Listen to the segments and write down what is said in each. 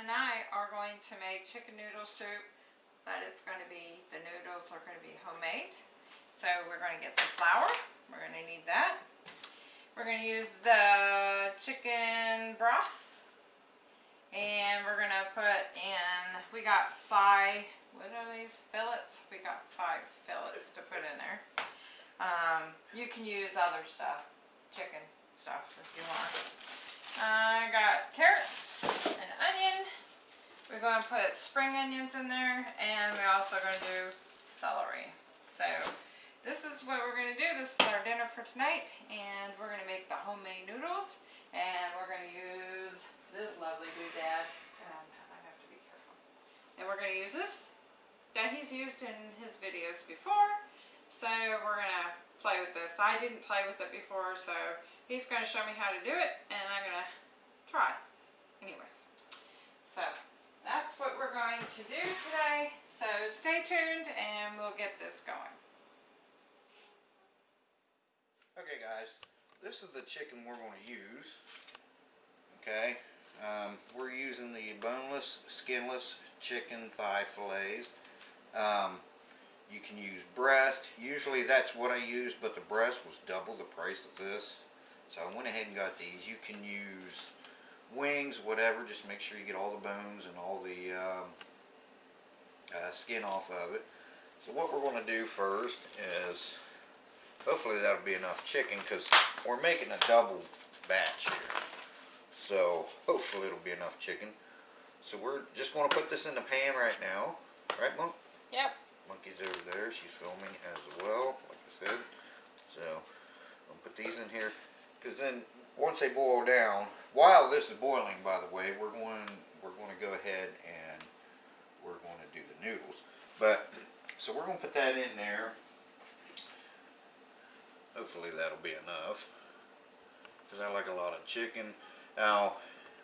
and I are going to make chicken noodle soup, but it's going to be, the noodles are going to be homemade. So we're going to get some flour. We're going to need that. We're going to use the chicken broth. And we're going to put in, we got five, what are these, fillets? We got five fillets to put in there. Um, you can use other stuff, chicken stuff if you want. I got carrots and onion. We're going to put spring onions in there and we're also going to do celery. So this is what we're going to do. This is our dinner for tonight and we're going to make the homemade noodles and we're going to use this lovely doodad. Um, I have to be careful. And we're going to use this that he's used in his videos before. So we're going to play with this. I didn't play with it before so he's going to show me how to do it and I'm going to try. Anyways, so that's what we're going to do today. So stay tuned and we'll get this going. Okay guys, this is the chicken we're going to use. Okay, um, we're using the boneless, skinless chicken thigh fillets. Um, you can use breast. Usually that's what I use, but the breast was double the price of this. So I went ahead and got these. You can use wings, whatever. Just make sure you get all the bones and all the um, uh, skin off of it. So what we're going to do first is hopefully that'll be enough chicken because we're making a double batch here so hopefully it'll be enough chicken so we're just going to put this in the pan right now right monk Yep. monkey's over there she's filming as well like I said so I'll put these in here because then once they boil down while this is boiling by the way we're going we're going to go ahead and we're going to do the noodles but so we're going to put that in there Hopefully that'll be enough. Because I like a lot of chicken. Now,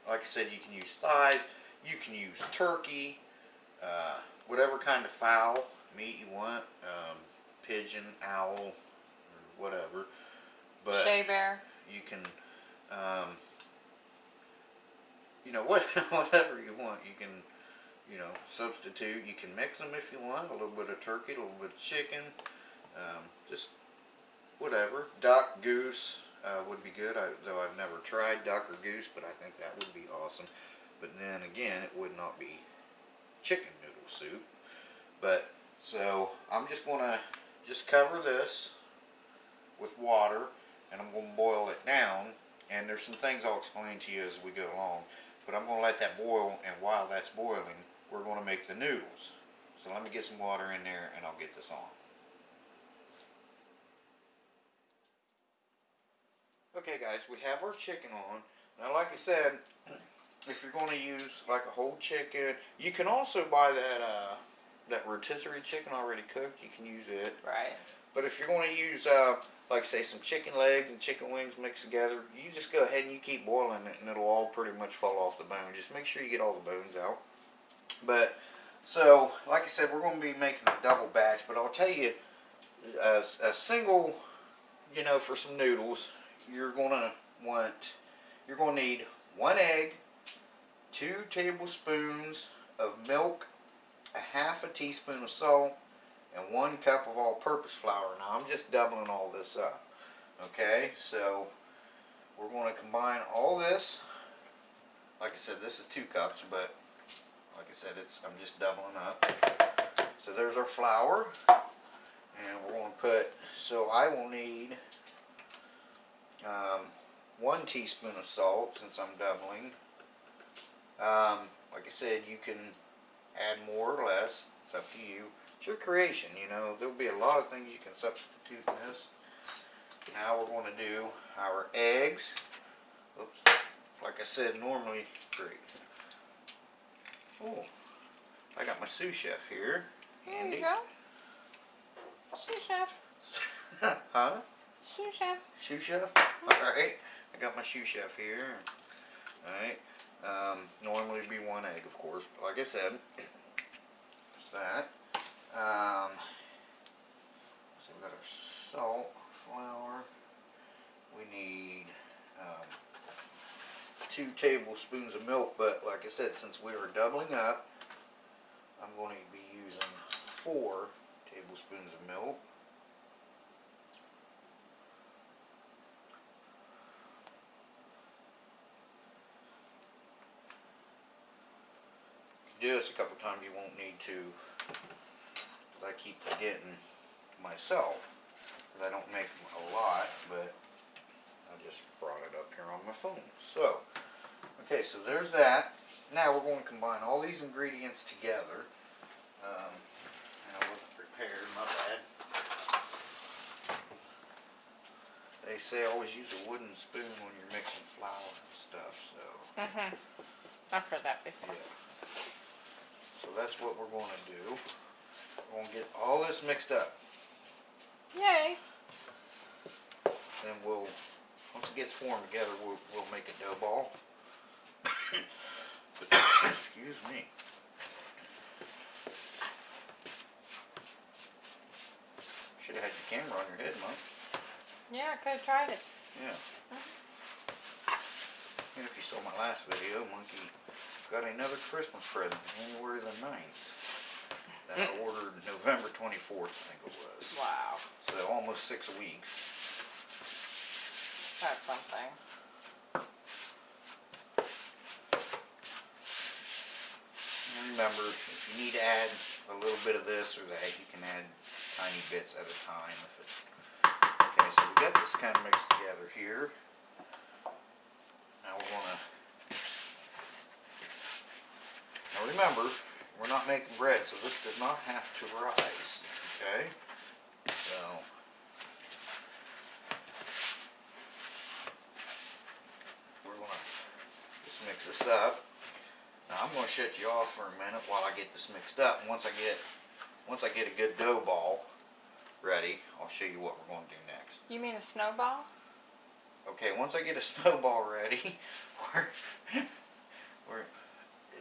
like I said, you can use thighs. You can use turkey. Uh, whatever kind of fowl, meat you want. Um, pigeon, owl, whatever. But Shea bear. you can, um, you know, what, whatever you want. You can, you know, substitute. You can mix them if you want. A little bit of turkey, a little bit of chicken. Um, just whatever. Duck, goose uh, would be good, I, though I've never tried duck or goose, but I think that would be awesome. But then again, it would not be chicken noodle soup. But, so, I'm just going to just cover this with water, and I'm going to boil it down, and there's some things I'll explain to you as we go along. But I'm going to let that boil, and while that's boiling, we're going to make the noodles. So let me get some water in there, and I'll get this on. Okay guys, we have our chicken on. Now like I said, if you're going to use like a whole chicken, you can also buy that uh, that rotisserie chicken already cooked. You can use it. Right. But if you're going to use, uh, like say some chicken legs and chicken wings mixed together, you just go ahead and you keep boiling it and it'll all pretty much fall off the bone. Just make sure you get all the bones out. But, so, like I said, we're going to be making a double batch, but I'll tell you, a single, you know, for some noodles, you're going to want, you're going to need one egg, two tablespoons of milk, a half a teaspoon of salt, and one cup of all-purpose flour. Now I'm just doubling all this up. Okay, so we're going to combine all this. Like I said, this is two cups, but like I said, it's I'm just doubling up. So there's our flour, and we're going to put. So I will need um, one teaspoon of salt since I'm doubling. Um, like I said, you can add more or less. It's up to you. It's your creation, you know. There'll be a lot of things you can substitute in this. Now we're going to do our eggs. Oops. Like I said, normally, great. Oh, I got my sous chef here. There Handy. you go. Sous chef. huh? Sous chef. Shoe chef? Alright, I got my shoe chef here. Alright, um, normally it'd be one egg, of course, but like I said, that. Um, so we've got our salt, flour. We need um, two tablespoons of milk, but like I said, since we are doubling up, I'm going to be using four tablespoons of milk. Do this a couple times, you won't need to, because I keep forgetting myself, because I don't make a lot, but I just brought it up here on my phone. So, okay, so there's that. Now we're going to combine all these ingredients together. Um, and I wasn't prepared, my bad. They say always use a wooden spoon when you're mixing flour and stuff, so Mm-hmm. I've heard that before. yeah. So that's what we're going to do. We're going to get all this mixed up. Yay! Then we'll, once it gets formed together, we'll, we'll make a dough ball. Excuse me. Should have had your camera on your head, Mike. Yeah, I could have tried it. Yeah. Uh-huh. And if you saw my last video, Monkey got another Christmas present January the 9th. That I ordered November 24th, I think it was. Wow, So almost six weeks. that's something. And remember, if you need to add a little bit of this or that, you can add tiny bits at a time. If it, okay, so we got this kind of mixed together here. Now we're gonna. Now remember, we're not making bread, so this does not have to rise. Okay, so. We're gonna just mix this up. Now I'm going to shut you off for a minute while I get this mixed up. And once I get once I get a good dough ball ready, I'll show you what we're going to do next. You mean a snowball? Okay, once I get a snowball ready, we're we're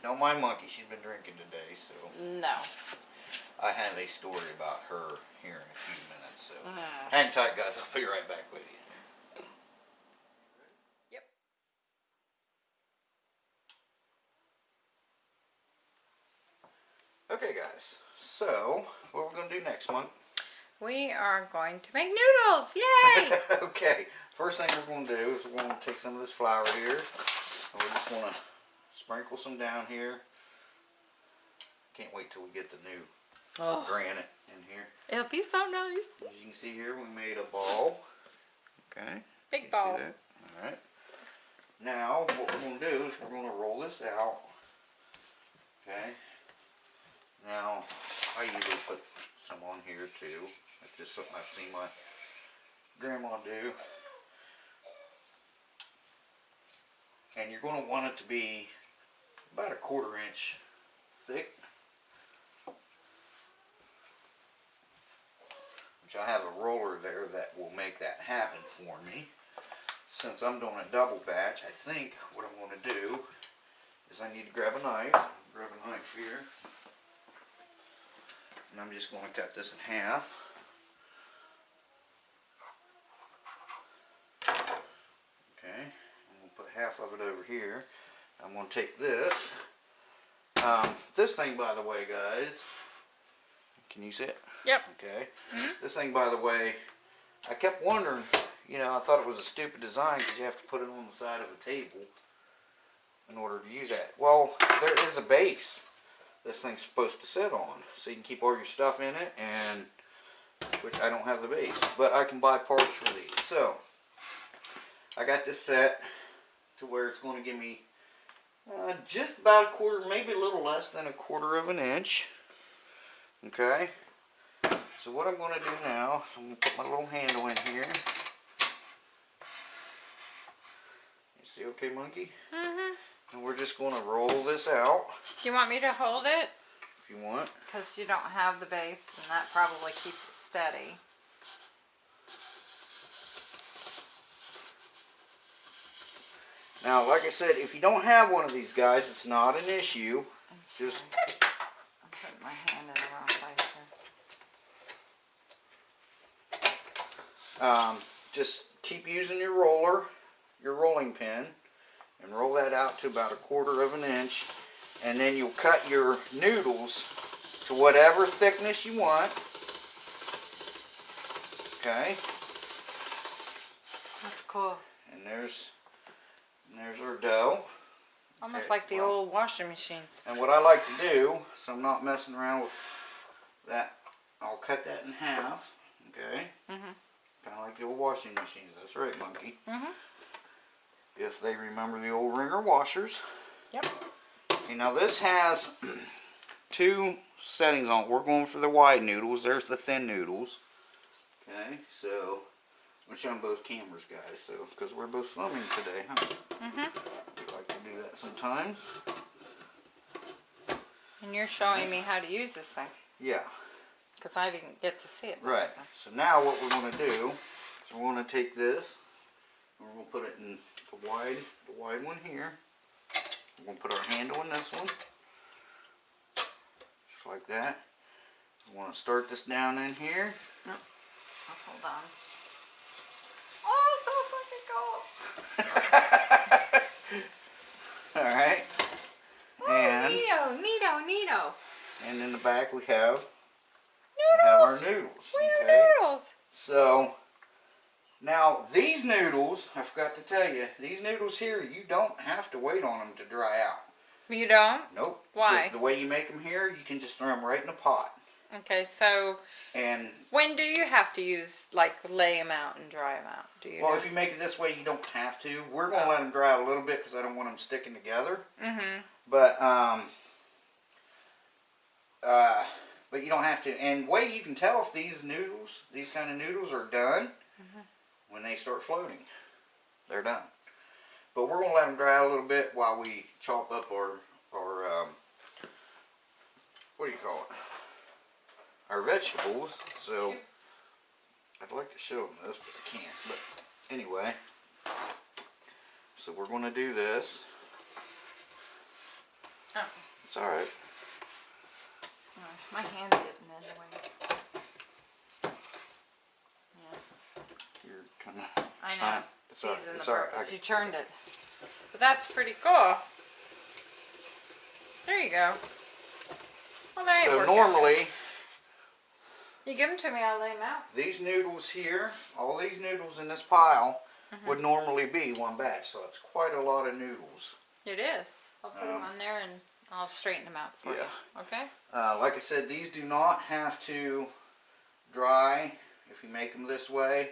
don't mind Monkey. She's been drinking today, so No. I have a story about her here in a few minutes. So Mm. hang tight, guys. I'll be right back with you. Yep. Okay, guys. So what we're going to do next month? We are going to make noodles! Yay! okay, first thing we're going to do is we're going to take some of this flour here. And we're just going to sprinkle some down here. Can't wait till we get the new oh, granite in here. it'll be so nice. As you can see here, we made a ball. Okay. Big You ball. Alright. Now, what we're going to do is we're going to roll this out. Okay. Now, I usually put some on here too. That's just something I've seen my grandma do. And you're going to want it to be about a quarter inch thick. Which I have a roller there that will make that happen for me. Since I'm doing a double batch, I think what I'm going to do is I need to grab a knife. Grab a knife here. And I'm just going to cut this in half. Okay, going to put half of it over here. I'm going to take this. Um, this thing, by the way, guys, can you see it? Yep. Okay. This thing, by the way, I kept wondering, you know, I thought it was a stupid design because you have to put it on the side of a table in order to use that. Well, there is a base this thing's supposed to sit on. So you can keep all your stuff in it and, which I don't have the base, but I can buy parts for these. So, I got this set to where it's going to give me uh, just about a quarter, maybe a little less than a quarter of an inch. Okay. So what I'm going to do now is I'm going to put my little handle in here. You see okay, monkey? Mm-hmm. And we're just going to roll this out Do you want me to hold it? if you want. Because you don't have the base, and that probably keeps it steady. Now, like I said, if you don't have one of these guys, it's not an issue. Just I'm putting my hand in the wrong place here. um, just keep using your roller, your rolling pin, and roll that out to about a quarter of an inch. And then you'll cut your noodles to whatever thickness you want. Okay, That's cool. and there's, and there's our dough. Almost Okay, like the well- old washing machines. And what I like to do, so I'm not messing around with that, I'll cut that in half, okay? Mhm. Kind of like the old washing machines, that's right, monkey. Mhm. If they remember the old wringer washers. Yep. Okay, now this has two settings on it. We're going for the wide noodles, there's the thin noodles. Okay, so, I'm showing both cameras, guys, so, because we're both filming today, huh? Mm-hmm. We like to do that sometimes. And you're showing me how to use this thing Yeah. because I didn't get to see it. Right. So now what we're going to do is we're going to take this and to put it in the wide, the wide one here. We're going to put our handle in this one, just like that. We want to start this down in here. Oh, hold on. All right. And neato, neato, neato. and in the back we have we have our Noodles. noodles. Where Okay. noodles? So now these noodles, I forgot to tell you, these noodles here, you don't have to wait on them to dry out. You don't? Nope. Why? The, the way you make them here, you can just throw them right in a pot. Okay, so And when do you have to use, like, lay them out and dry them out? Do you well, know? if you make it this way, you don't have to. We're gonna let them dry out a little bit because I don't want them sticking together. mm-hmm. But um, uh, but you don't have to. And way you can tell if these noodles, these kind of noodles, are done when they start floating. They're done. But we're gonna let them dry out a little bit while we chop up our our um, what do you call it? Our vegetables. So I'd like to show them this, but I can't. But anyway, so we're gonna do this. Oh. It's all right. Oh, my hand's getting in the way. Yeah, You're kind of. I know. Uh, it's all right, Season it's all right, You turned it. But that's pretty cool. There you go. Well, So normally... out. You give them to me, I'll lay them out. these noodles here, all these noodles in this pile, Mm-hmm. would normally be one batch. So it's quite a lot of noodles. It is. I'll put them Um, on there and I'll straighten them out for Yeah. you. Okay? Uh, like I said, these do not have to dry if you make them this way.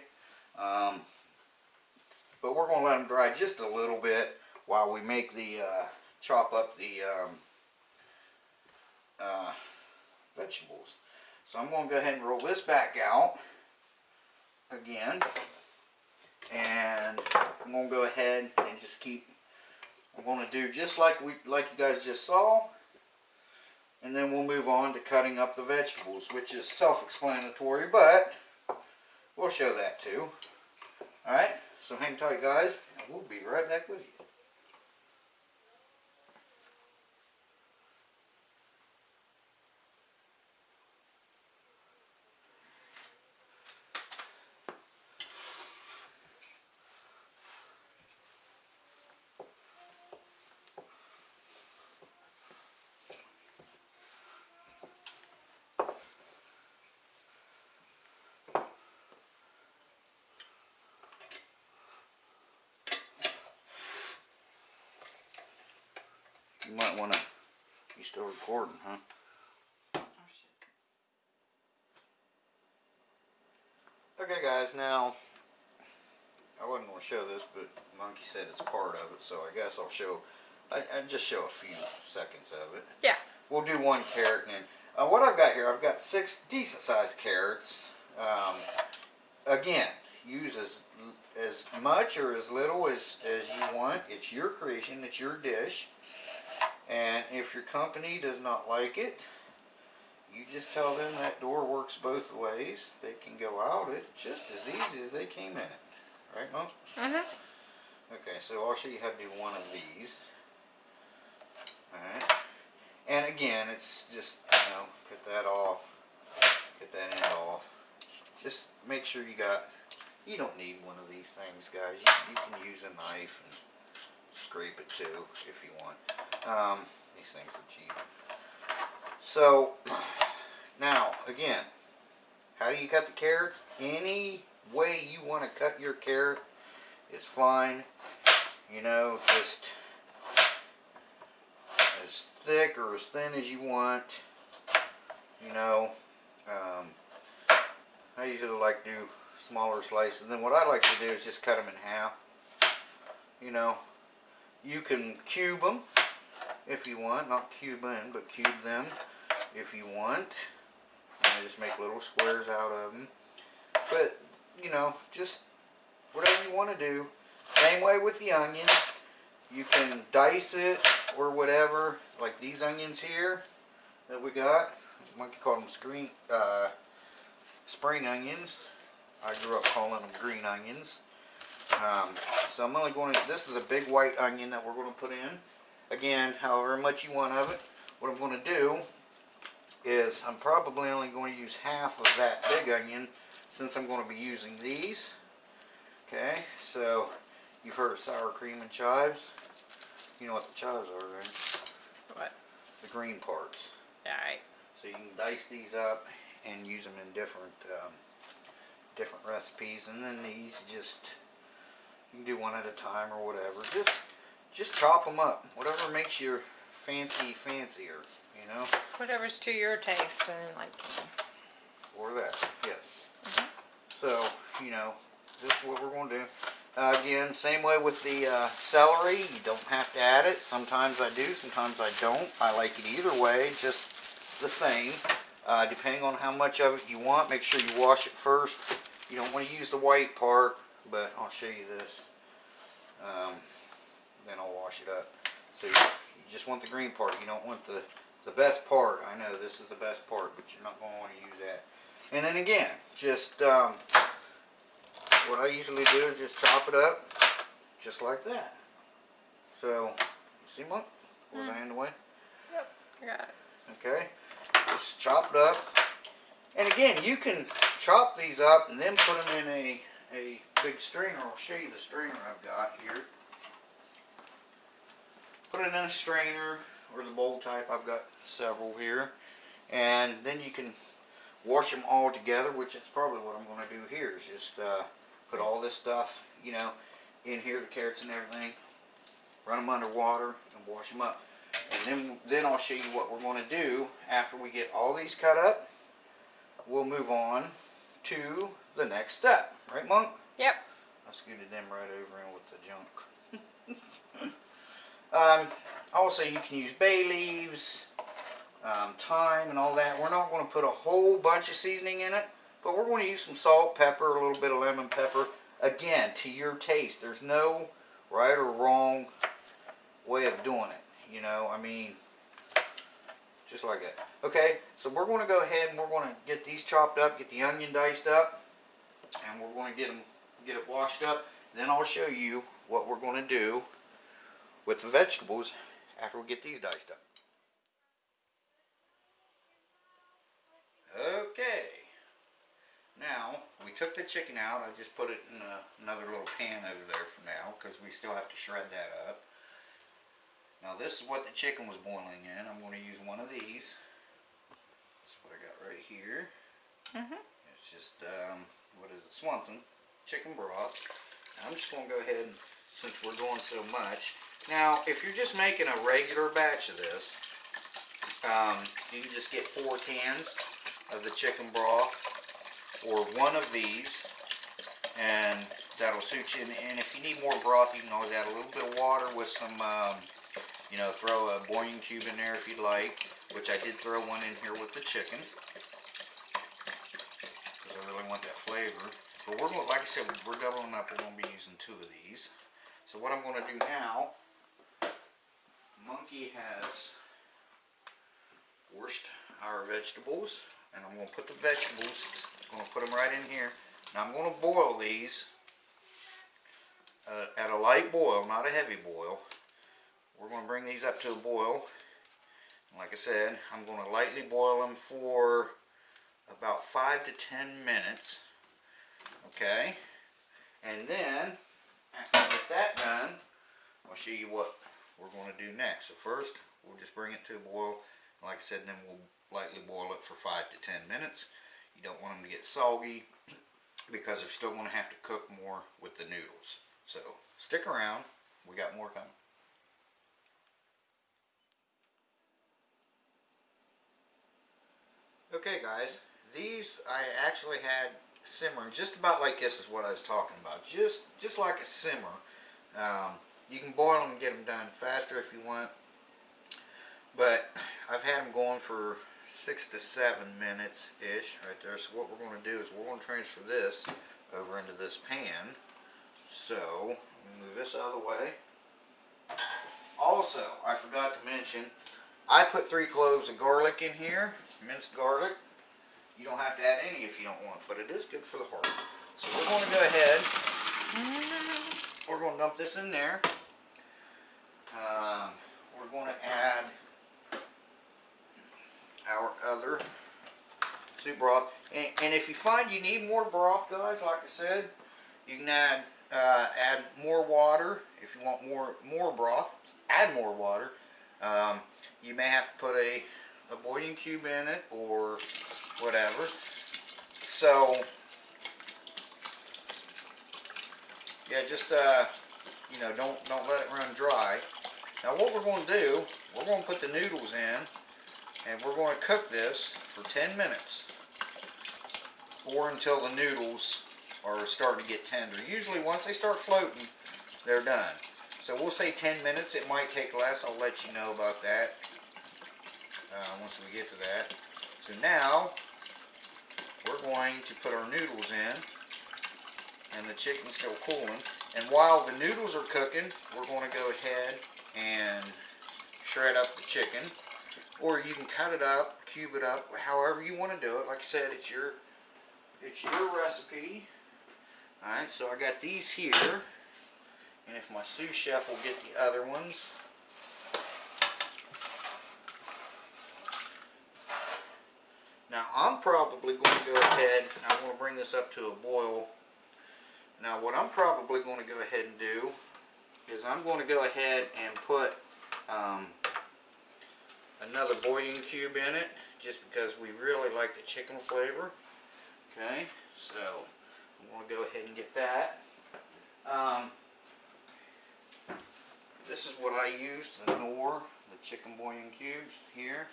Um, but we're going to let them dry just a little bit while we make the uh, chop up the um, uh, vegetables. So I'm going to go ahead and roll this back out again. And I'm going to go ahead and just keep, I'm going to do just like we, like you guys just saw. And then we'll move on to cutting up the vegetables, which is self-explanatory, but we'll show that too. Alright, so hang tight guys, and we'll be right back with you. You might want to, you still recording, huh? Oh. Okay guys, now, I wasn't going to show this, but Monkey said it's part of it, so I guess I'll show, I, I just show a few seconds of it. Yeah. We'll do one carrot and then, uh, what I've got here, I've got six decent sized carrots. Um, again, use as, as much or as little as, as you want. It's your creation, it's your dish. And if your company does not like it, you just tell them that door works both ways. They can go out it just as easy as they came in it. Right, Mom? Mm-hmm. Okay, so I'll show you how to do one of these. Alright. And again, it's just, you know, cut that off. Cut that end off. Just make sure you got, you don't need one of these things, guys. You, you can use a knife and scrape it too, if you want. Um, these things are cheap. So, now, again, how do you cut the carrots? Any way you want to cut your carrot is fine. You know, just as thick or as thin as you want. You know, um, I usually like to do smaller slices. And then what I like to do is just cut them in half. You know, you can cube them if you want, not cube in, but cube them if you want. And I just make little squares out of them. But, you know, just whatever you want to do. Same way with the onion. You can dice it or whatever, like these onions here that we got. You might call them screen, uh, spring onions. I grew up calling them green onions. Um, so I'm only going to, this is a big white onion that we're going to put in. Again, however much you want of it. What I'm going to do is I'm probably only going to use half of that big onion since I'm going to be using these. Okay, so you've heard of sour cream and chives. You know what the chives are, right? What? The green parts. Alright. So you can dice these up and use them in different um, different recipes, and then these just you can do one at a time or whatever. Just just chop them up, whatever makes your fancy fancier, you know, Whatever's to your taste and like. or that. Yes. So you know, this is what we're going to do. Uh, again, same way with the uh, celery. You don't have to add it. Sometimes I do, sometimes I don't. I like it either way, just the same. Uh, depending on how much of it you want, make sure you wash it first. You don't want to use the white part, but I'll show you this. Um, then I'll wash it up. So you, just want the green part. You don't want the, the best part. I know this is the best part, but you're not going to want to use that. And then again, just um, what I usually do is just chop it up, just like that. So, see, Monk? Was I in the way? Yep. Got it. Okay, just chop it up. And again, you can chop these up and then put them in a, a big strainer. I'll show you the strainer I've got here. Put it in a strainer or the bowl type. I've got several here. And then you can wash them all together, which is probably what I'm going to do here is just uh, put all this stuff, you know, in here, the carrots and everything, run them under water and wash them up. And then, then I'll show you what we're going to do after we get all these cut up. We'll move on to the next step. Right, Monk? Yep. I scooted them right over in with the junk. um, also, you can use bay leaves, um, thyme, and all that. We're not going to put a whole bunch of seasoning in it, but we're going to use some salt, pepper, a little bit of lemon pepper. Again, to your taste. There's no right or wrong way of doing it. You know, I mean, just like that. Okay, so we're going to go ahead and we're going to get these chopped up, get the onion diced up, and we're going to get them, get it washed up. Then I'll show you what we're going to do with the vegetables after we get these diced up. Okay, now we took the chicken out. I just put it in a, another little pan over there for now because we still have to shred that up. Now this is what the chicken was boiling in. I'm going to use one of these. That's what I got right here. mm -hmm. It's just, um, what is it, Swanson chicken broth. I'm just going to go ahead and, since we're doing so much. Now, if you're just making a regular batch of this, um, you can just get four cans of the chicken broth or one of these and that'll suit you. And, and if you need more broth, you can always add a little bit of water with some, um, you know, throw a bouillon cube in there if you'd like, which I did throw one in here with the chicken because I really want that flavor. But we're going, like I said, we're doubling up. We're going to be using two of these. So what I'm going to do now, Monkey has washed our vegetables, and I'm going to put the vegetables, just going to put them right in here. Now I'm going to boil these uh, at a light boil, not a heavy boil. We're going to bring these up to a boil. Like I said, I'm going to lightly boil them for about 5 to 10 minutes. Okay? And then, after I get that done, I'll show you what we're going to do next. So first, we'll just bring it to a boil. Like I said, then we'll lightly boil it for 5 to 10 minutes. You don't want them to get soggy because they're still going to have to cook more with the noodles. So stick around. We got more coming. Okay guys, these I actually had simmering just about like this is what I was talking about. Just just like a simmer. Um, you can boil them and get them done faster if you want. But I've had them going for six to seven minutes ish right there. So what we're going to do is we're going to transfer this over into this pan. So move this out of the way. Also, I forgot to mention, I put three cloves of garlic in here, minced garlic. You don't have to add any if you don't want, but it is good for the heart. So we're going to go ahead. We're going to dump this in there. Um, we're going to add our other soup broth. And, and, if you find you need more broth, guys, like I said, you can add uh, add more water. If you want more more broth, add more water. Um, you may have to put a, a bouillon cube in it or whatever. So, yeah, just, uh, you know, don't, don't let it run dry. Now what we're going to do, we're going to put the noodles in and we're going to cook this for 10 minutes or until the noodles are starting to get tender. Usually once they start floating, they're done. So we'll say 10 minutes. It might take less. I'll let you know about that uh, once we get to that. So now we're going to put our noodles in and the chicken's still cooling. And while the noodles are cooking, we're going to go ahead and shred up the chicken. Or you can cut it up, cube it up, however you want to do it. Like I said, it's your it's your recipe. Alright, so I got these here. And if my sous chef will get the other ones. Now I'm probably going to go ahead, I'm going to bring this up to a boil. Now what I'm probably going to go ahead and do is I'm going to go ahead and put um, another bouillon cube in it just because we really like the chicken flavor. Okay, so I'm going to go ahead and get that. Um, this is what I use, the Knorr, the chicken bouillon cubes here.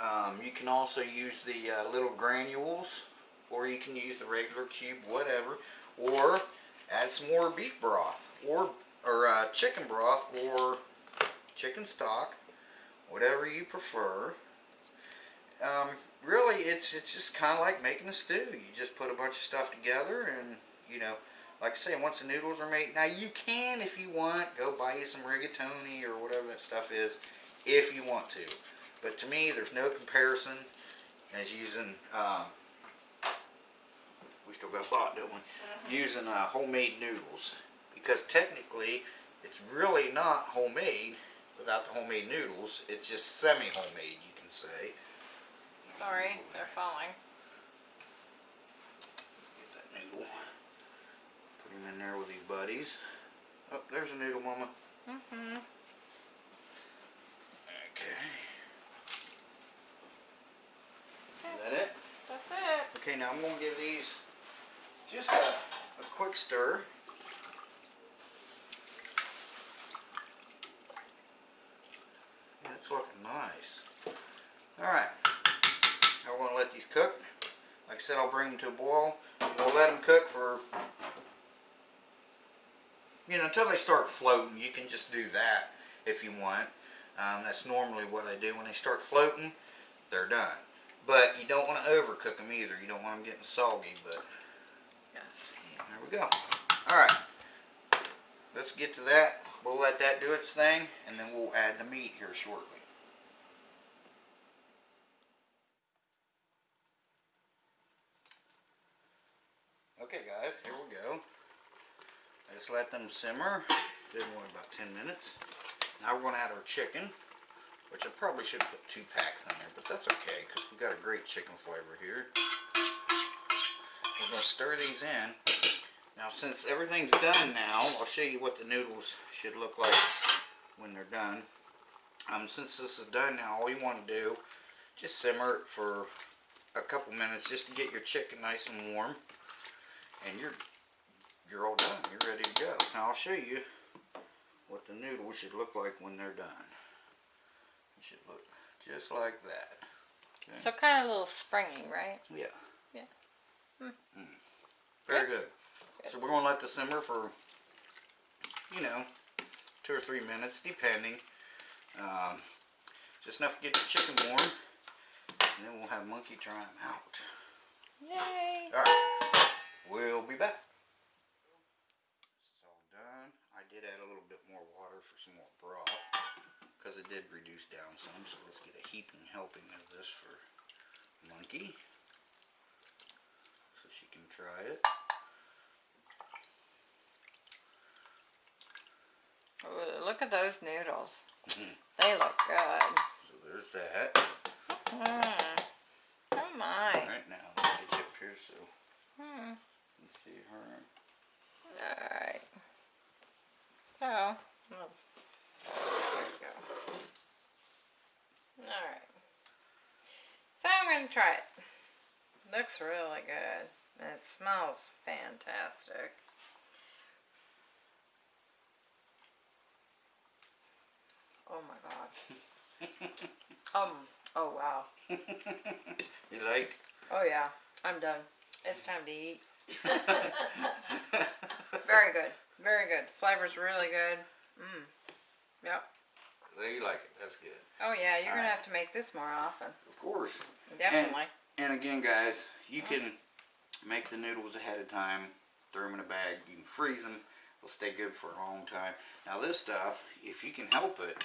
Um, you can also use the uh, little granules, or you can use the regular cube, whatever. Or add some more beef broth, or, or uh, chicken broth, or chicken stock, whatever you prefer. Um, really, it's, it's just kind of like making a stew. You just put a bunch of stuff together and, you know, like I say, once the noodles are made, now you can, if you want, go buy you some rigatoni or whatever that stuff is, if you want to. But to me, there's no comparison as using, um, we still got a lot, don't we? Using uh, homemade noodles. Because technically, it's really not homemade without the homemade noodles. It's just semi-homemade, you can say. Sorry, they're falling. Get that noodle. Put him in there with these buddies. Oh, there's a noodle, Mama. Mm-hmm. Okay. Is that it? That's it. Okay, now I'm going to give these just a, a quick stir. That's looking nice. Alright. Now we're going to let these cook. Like I said, I'll bring them to a boil. We'll let them cook for, you know, until they start floating. You can just do that if you want. Um, that's normally what I do. When they start floating, they're done. But you don't want to overcook them either. You don't want them getting soggy, but Yes. there we go. Alright. Let's get to that. We'll let that do its thing, and then we'll add the meat here shortly. Okay guys, here we go. I just let them simmer. Did one about 10 minutes. Now we're going to add our chicken, which I probably should put two packs in there, but that's okay because we got a great chicken flavor here. We're going to stir these in. Now since everything's done now, I'll show you what the noodles should look like when they're done. Um, since this is done now, all you want to do, just simmer it for a couple minutes just to get your chicken nice and warm. And you're, you're all done. You're ready to go. Now I'll show you what the noodles should look like when they're done. Should look just like that. So kind of a little springy, right? Yeah. Yeah. Mm. Very good. So we're going to let this simmer for, you know, two or three minutes, depending. Um, just enough to get your chicken warm, and then we'll have Monkey try them out. Yay! All right, we'll be back. This is all done. I did add a little bit more water for some more broth, because it did reduce down some. So let's get a heaping helping of this for Monkey, so she can try it. Look at those noodles. Mhm. They look good. So there's that. Mm. Oh my. Right now, let me get up here so Hmm. you can see her. Alright. So, oh, there we go. Alright. So I'm going to try it. Looks really good. It smells fantastic. Oh my god. um, oh wow. You like? Oh yeah, I'm done. It's time to eat. Very good. Very good. The Flavor's really good. Mmm. Yep. You like it? That's good. Oh yeah, you're gonna Alright. have to make this more often. Of course. Definitely. And again, guys, you uh-huh. can make the noodles ahead of time. Throw them in a bag. You can freeze them. They'll stay good for a long time. Now this stuff, if you can help it,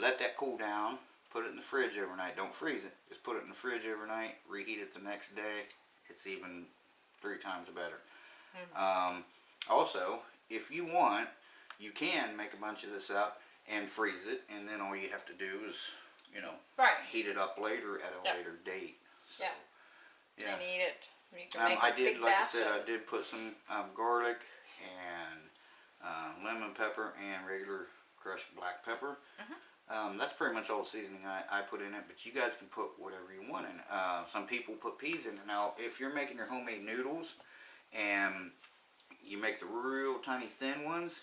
let that cool down. Put it in the fridge overnight. Don't freeze it. Just put it in the fridge overnight. Reheat it the next day. It's even three times better. Hmm. Um, also, if you want, you can make a bunch of this up and freeze it, and then all you have to do is, you know, Right. heat it up later at a Yeah. later date. So, Yeah. yeah. And eat it. You can Um, I did, like I said, I did put some um, garlic and uh, lemon pepper and regular crushed black pepper. Mm-hmm. Um, that's pretty much all the seasoning I, I put in it, but you guys can put whatever you want in it. Uh, some people put peas in it. Now, if you're making your homemade noodles and you make the real tiny thin ones,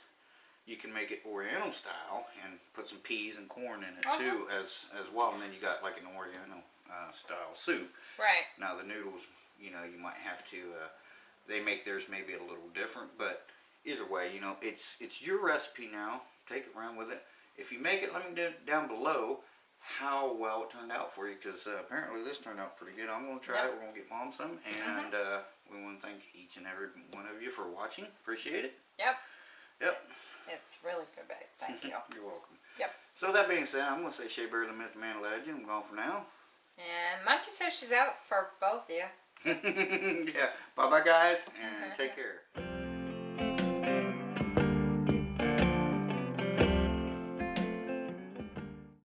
you can make it Oriental style and put some peas and corn in it Uh-huh. too as, as well. And then you got like an Oriental uh, style soup. Right. Now the noodles, you know, you might have to. Uh, they make theirs maybe a little different, but either way, you know, it's it's your recipe now. Take it around with it. If you make it, let me know down below how well it turned out for you, because uh, apparently this turned out pretty good. I'm gonna try it. We're gonna get mom some, and uh, we want to thank each and every one of you for watching. Appreciate it. Yep. Yep. It's really good, babe. Thank you. You're welcome. Yep. So that being said, I'm gonna say Shea Bear, the Myth Man Legend. I'm gone for now. And Monkey says she's out for both of you. yeah. Bye bye, guys, and uh-huh. take care.